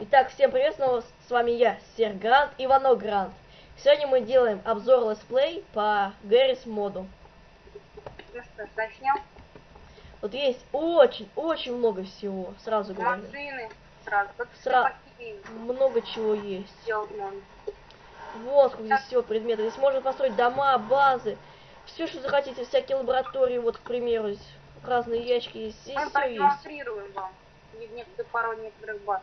Итак, всем привет, снова с вами я, Сер Грант, Ивано Грант. Сегодня мы делаем обзор летсплей по Garry's Mod у. Ну что ж, начнем. Вот есть очень-очень много всего, сразу говорю. Машины сразу. Сра- Много чего есть. Вот сколько здесь всего предметов. Здесь можно построить дома, базы, все, что захотите, всякие лаборатории, вот, к примеру, разные ящики есть, здесь Мы все есть. вам не- некоторые пару некоторых баз.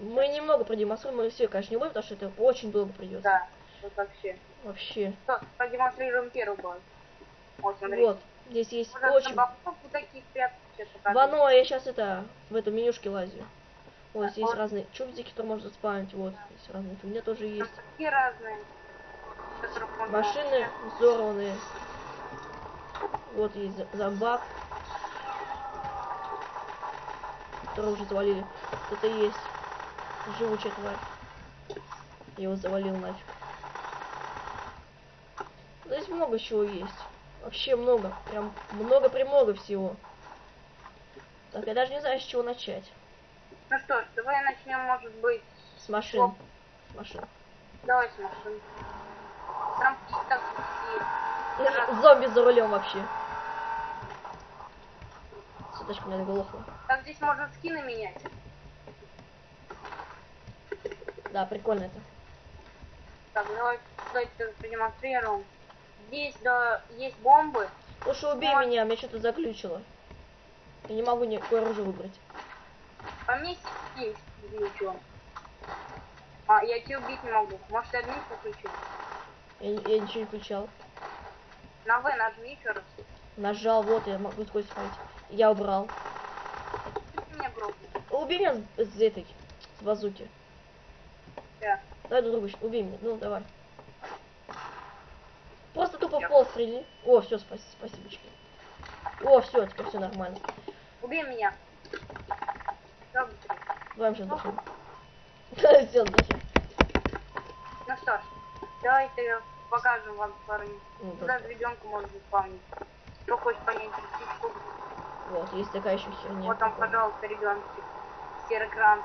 Мы немного продемонстрируем, мы все, конечно, не будем, потому что это очень долго придется. Да, вот вообще. Вообще. Что, продемонстрируем первую базу. Вот, смотри. Вот, здесь есть Можно очень... вот. Вано, я сейчас это, в этом менюшке лазю. Вот Да, здесь вот. разные чубзики, которые можно спамить, вот, здесь разные фигня тоже Там есть. такие разные. Машины взорванные. Вот есть зомбак. Который уже завалили. Это есть живучая тварь. Я его завалил нафиг. Здесь много чего есть. Вообще много. Прям много-премного всего. Так, я даже не знаю, с чего начать. Ну что ж, давай начнем, может быть, С машин. С машин. давай с машин. Трамплин так и... Зомби за рулем вообще. Суточка у меня заглохла. Так здесь можно скины менять. Да, прикольно это. Так, давай, давайте продемонстрируем. Здесь, да, есть бомбы. Слушай, убей Вот. меня, меня что-то заключило. Я не могу никакое оружие выбрать. По мне есть ничего. А, я тебя убить не могу. Может, я админ подключу? Я, я ничего не включал. На В нажми еще раз. Нажал, вот, я могу сквозь смотреть. Я убрал. Ты меня грохнул. Убей меня с, с этой, с базуки. Да. Давай друг друга, убей меня, ну давай. Просто тупо в пол стрели. О, все, спасибо, спасибочки. О, все, теперь все нормально. Убей меня. Давай сейчас дохнем. Все, дохнем. Ну что ж, давайте покажем вам пару. Ну, Куда да. ребенку можно заспавнить. Кто хочет понять птичку, Вот, есть такая еще херня. вот там, пожалуйста, ребеночек. Серый кран.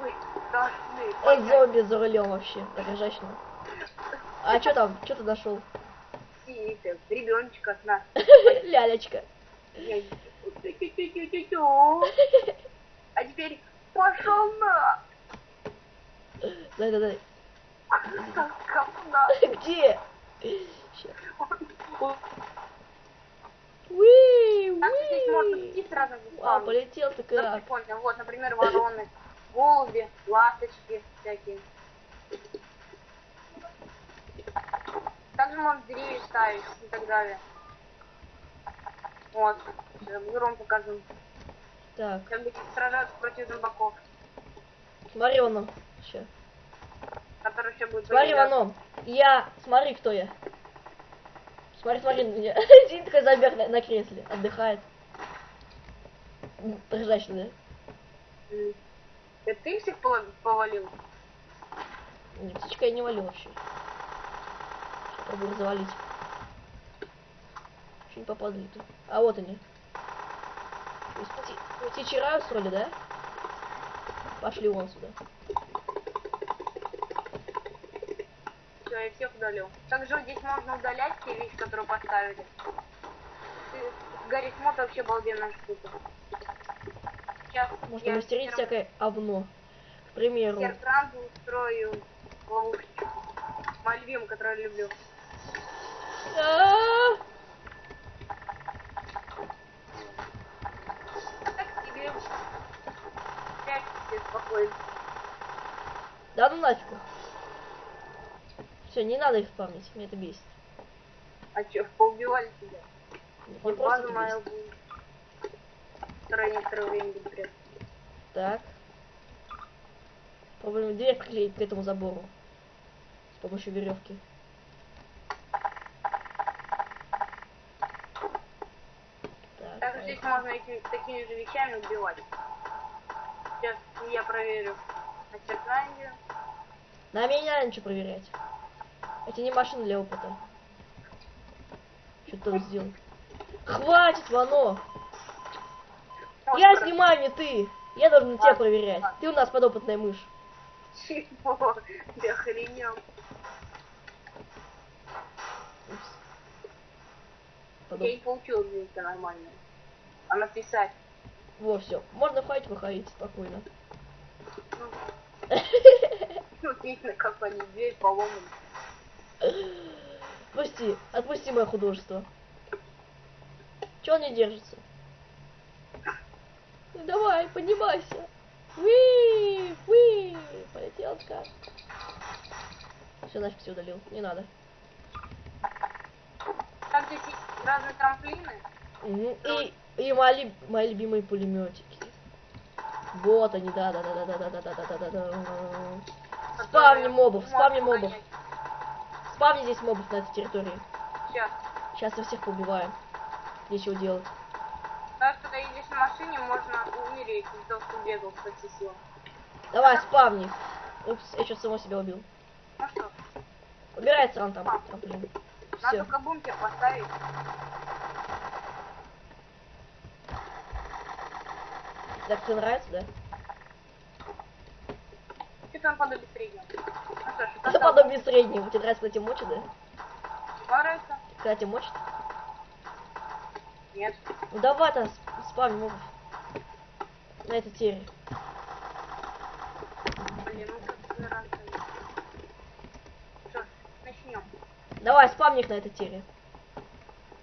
Вы должны Ой, зомби за рулем вообще, женщина. А что там? Что ты нашел? Ребеночка от нас. Лялечка. А теперь пошел на. Дай, дай, дай. Где? Ща. Уи, уи. А, полетел ты как. Вот, например, вороны, голуби, ласточки всякие. Также можно деревья ставить и так далее. Вот. Сейчас Гром покажу. Так, Как бы сражаться против зомбаков, смотри он. Еще будут Смотри появляться. вон он. Я, смотри, кто я. Смотри, смотри на меня. Сидит такой зомбяк на, на кресле, отдыхает. Женщина, да? М. Это ты всех пова- повалил? Не, птичка я не валю вообще. Сейчас пробую завалить. Еще не попадали тут. А вот они. То есть Птичий рай устроили, да? Пошли вон сюда. Все, я всех удалил. Также здесь можно удалять те вещи, которые поставили. Гарри Смот вообще балденная штука. Сейчас Можно мастерить всякое овно. К примеру, Серкранду устрою ловушечку. Мой любимый, который я люблю. А, Так себе. Прячь себе спокойно. Да ну нафиг. Все, не надо их спамить, меня это бесит. А чё, поубивали тебя? Мне Вот просто бесит. Которая некоторое время будет прятаться. Так. Попробуем дверь приклеить к этому забору. С помощью веревки. Так, Также здесь можно этими, такими же вещами убивать. Сейчас я проверю Серкранде. На меня ничего проверять. Это не машина для опыта. Что ты там сделал? Хватит, Вано! Я снимаю, не ты! Я должен тебя проверять. ладно. Ты у нас подопытная мышь. Чего? Ты охренел. Упс. Я Подоп- не получилось это нормально. А написать? Во, все. Можно входить, выходить спокойно. Ну, видно, как они дверь поломаны. Отпусти, отпусти мое художество. Че он не держится? Ну давай, поднимайся. Уи, уи, полетел как. Все, нафиг все удалил, не надо. Там здесь есть разные трамплины. Мгм. И, и мои, мои любимые пулеметики. Вот они, да, да, да, да, да, да, да, да, да, да, да. Спавни которые мобов, спавни мобов. Спавни здесь мобов на этой территории. Сейчас. Сейчас их всех побиваем. Нечего делать. Даже когда едешь на машине, можно умереть из-за того, что бегал по силам. Давай, спавни. Упс, я что само себя убил. Ну что, Убирай сран там, трамплин. надо Все. только бункер поставить. Так тебе нравится, да? Что там подобие среднего? Ну что ж, Это подобие среднего. Тебе нравится, когда тебя мочат, да? Нравится? Когда тебя мочат? Нет. Ну давай там спавни мобов. На этой тере. Блин, ну. Что начнем. Давай, спавни их на этой тере.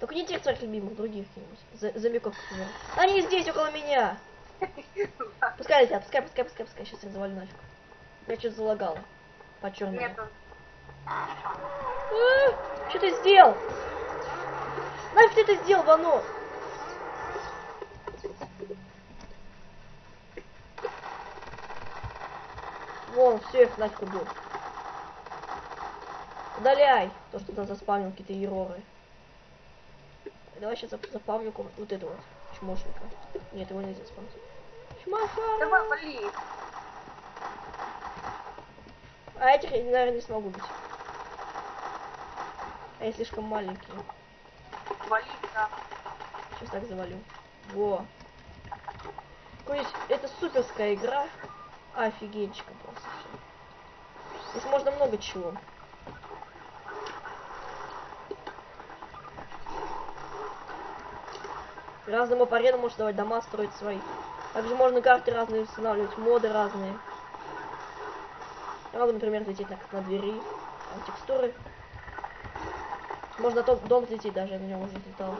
Только не тех своих любимых, других каких-нибудь. Зомбиков, например. Они здесь, около меня. Пускай летят, пускай, пускай, пускай, пускай. Сейчас их завалю нафиг. Я что-то залагала. По черному. Нету. Что ты сделал? Нафиг ты это сделал, Вано? Вон, все, их нафиг убил. Удаляй то, что там заспавнил какие-то ероры. Давай сейчас зап- запавлю вот этого вот чмошника. Нет, его нельзя спамить. Чмоша! Давай, вали. А этих я, наверное, не смогу бить. А я слишком маленький. Вали, да. Сейчас так завалю. Во. Какой это суперская игра. Офигенчика просто. Здесь можно много чего. Разным аренам можно давать дома строить свои. Также можно карты разные устанавливать, моды разные. Могу, например, лететь на, на двери, там текстуры. Можно дом, дом взлететь даже, я на нем уже летал.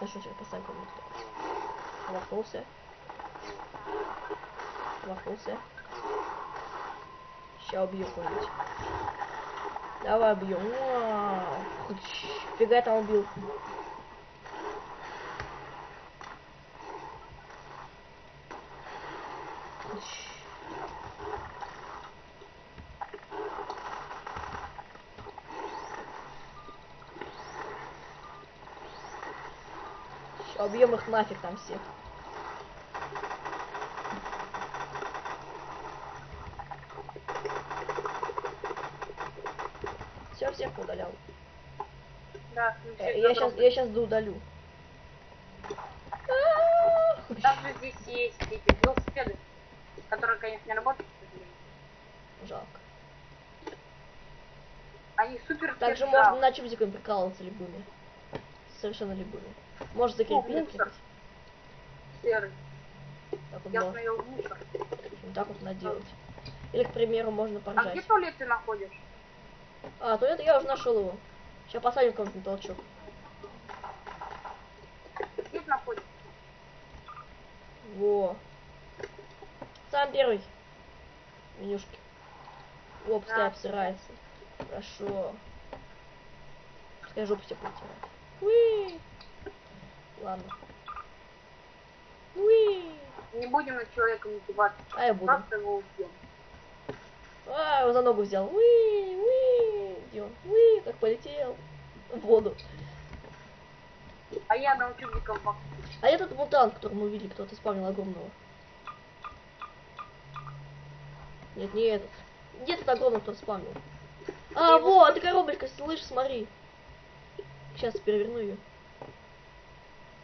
Ну что, сейчас поставим кому-то. Махнулся. Махнулся. Сейчас убью кого-нибудь. Давай. Хуч. Фига там убил. Ща убьем их нафиг там всех. Все, всех удалял. Да, ну, Э, всех Я сейчас, я сейчас удалю. Также здесь есть эти велосипеды, которые, конечно, не работают. Жалко. Они супер Также можно на чубзиками прикалываться любыми. Совершенно любыми. Может закрепить, открепить. серый. Так вот, Я да. мусор. Вот так вот наделать. Или, к примеру, можно А где поржать. туалет ты находишь? А, то это я уже нашел его. Сейчас посадим кого-нибудь на толчок. Где ты находишь? Во. Сам первый. Менюшки. О, пускай Да. обсирается. Хорошо. Пускай жопу себе протирает. Уи. Ладно. Уи. Не будем над человеком издеваться. А я буду. Просто его убьем. А, его за ногу взял. Уи, уи. Где он? Уи, как полетел. В воду. А я научу бак. А этот мутант, который мы увидели, кто-то спавнил огромного. Нет, не этот. Где этот огромный, кто спавнил? А, его вот, это коробочка, слышь, смотри. Сейчас переверну ее.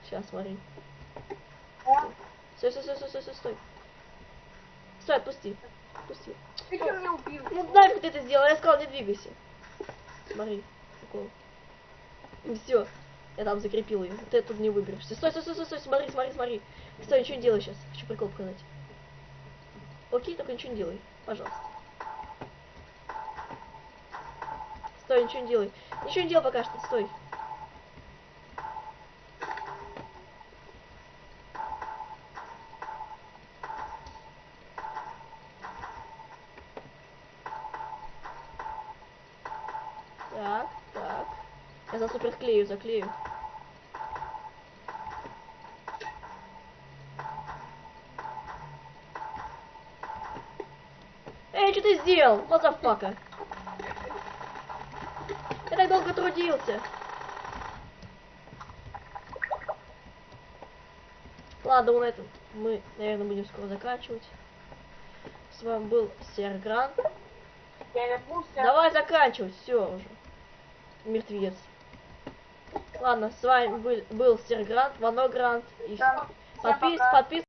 Сейчас, смотри. Стой, стой, стой, стой, стой, стой, стой. Стой, отпусти. Отпусти. Ты что меня убил? Ну нафиг ты это сделал, я сказал, не двигайся. Смотри, прикол. Все, я там закрепил ее. Ты оттуда не выберешься. Стой, стой, стой, стой, стой, смотри, смотри, смотри. Стой, ничего не делай сейчас. Хочу прикол показать. Окей, только ничего не делай, пожалуйста. Стой, ничего не делай. Ничего не делай пока что, стой. Так, так. Я за супер клею, заклею. Эй, что ты сделал? Motherfucker. Я так долго трудился. Ладно, на этом мы, наверное, будем скоро заканчивать. С вами был Сергран. Давай заканчивать, все уже. Мертвец. Ладно, с вами был, был Сергрант, Ваногрант. И подпис, подпис,